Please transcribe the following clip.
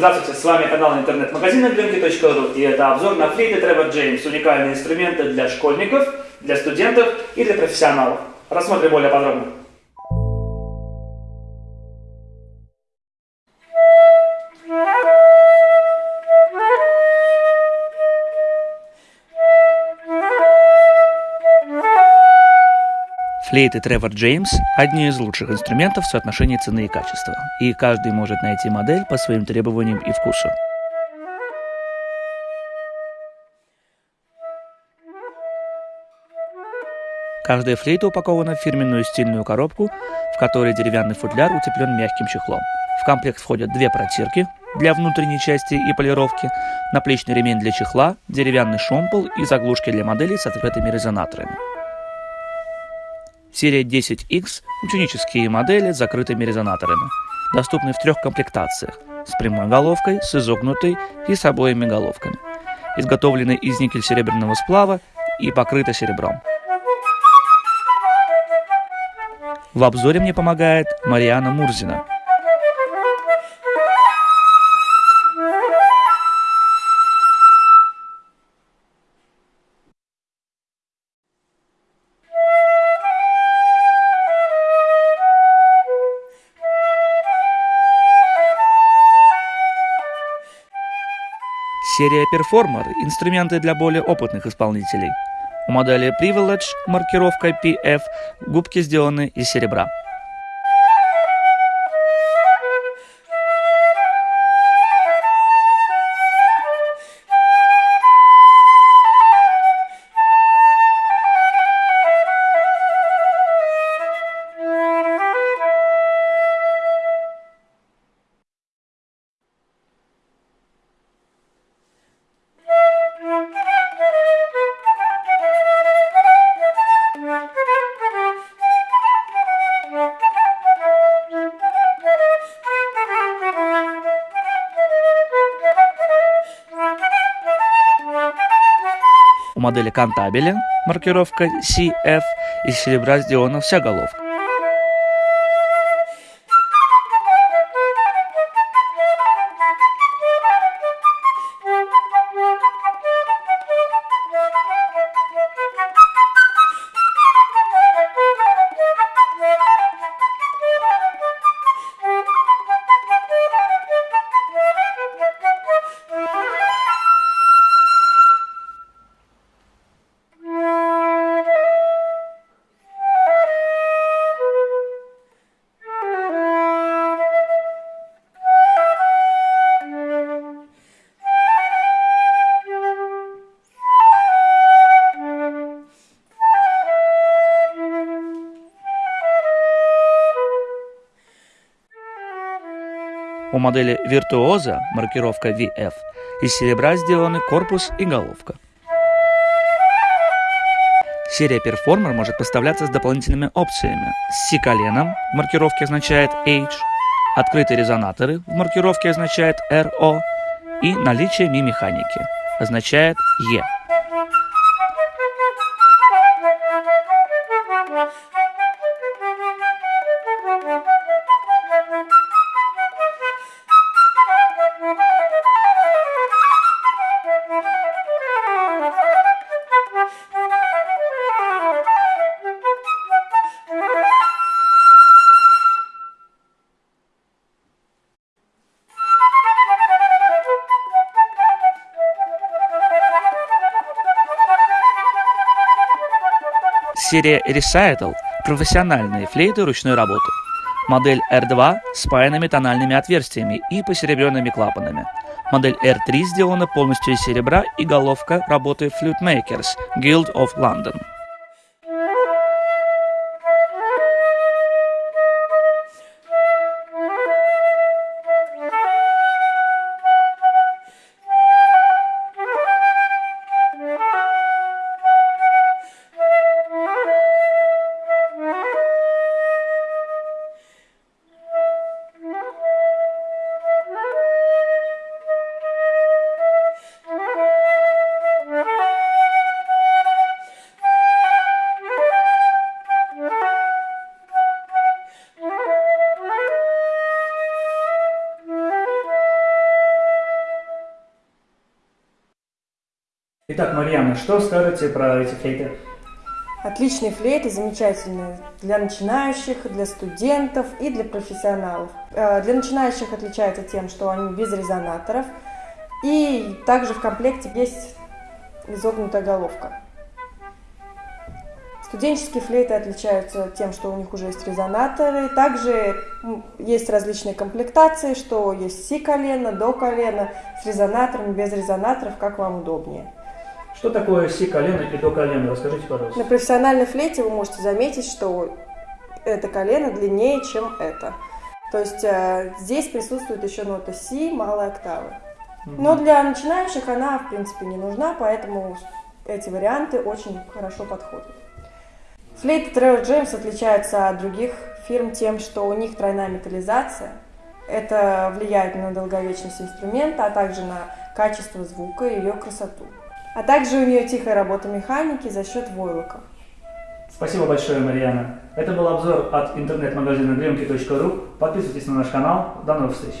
Здравствуйте, с вами канал интернет-магазина Glimki.ru и это обзор на флейты Trevor James, уникальные инструменты для школьников, для студентов и для профессионалов. Рассмотрим более подробно. Флейты Тревор Джеймс – одни из лучших инструментов в соотношении цены и качества, и каждый может найти модель по своим требованиям и вкусу. Каждая флейта упакована в фирменную стильную коробку, в которой деревянный футляр утеплен мягким чехлом. В комплект входят две протирки для внутренней части и полировки, наплечный ремень для чехла, деревянный шомпол и заглушки для моделей с открытыми резонаторами. Серия 10X – ученические модели с закрытыми резонаторами. Доступны в трех комплектациях – с прямой головкой, с изогнутой и с обоими головками. Изготовлены из никель-серебряного сплава и покрыты серебром. В обзоре мне помогает Мариана Мурзина – Серия Performer – инструменты для более опытных исполнителей. У модели Privilege маркировка PF губки сделаны из серебра. У модели Кантабеля маркировка CF из серебра сделана вся головка. У модели Virtuoso маркировка VF из серебра сделаны корпус и головка. Серия Performer может поставляться с дополнительными опциями. С C-коленом в маркировке означает H, открытые резонаторы в маркировке означает RO и наличие ми-механики означает E. Серия Recital – профессиональные флейты ручной работы. Модель R2 с спаянными тональными отверстиями и посеребренными клапанами. Модель R3 сделана полностью из серебра и головка работы Flute Makers Guild of London. Итак, Марьяна, что скажете про эти флейты? Отличные флейты, замечательные для начинающих, для студентов и для профессионалов. Э, Для начинающих отличаются тем, что они без резонаторов. И также в комплекте есть изогнутая головка. Студенческие флейты отличаются тем, что у них уже есть резонаторы. Также есть различные комплектации, что есть си колено, до колена, с резонаторами, без резонаторов, как вам удобнее. Что такое си колено и до колена? Расскажите, пожалуйста. На профессиональной флейте вы можете заметить, что это колено длиннее, чем это. То есть э, здесь присутствует еще нота си малой октавы. Но для начинающих она, в принципе, не нужна, поэтому эти варианты очень хорошо подходят. Флейты Trevor Джеймс отличаются от других фирм тем, что у них тройная металлизация. Это влияет на долговечность инструмента, а также на качество звука и ее красоту. А также у нее тихая работа механики за счет войлоков. Спасибо большое, Марьяна. Это был обзор от интернет-магазина grimki.ru. Подписывайтесь на наш канал. До новых встреч.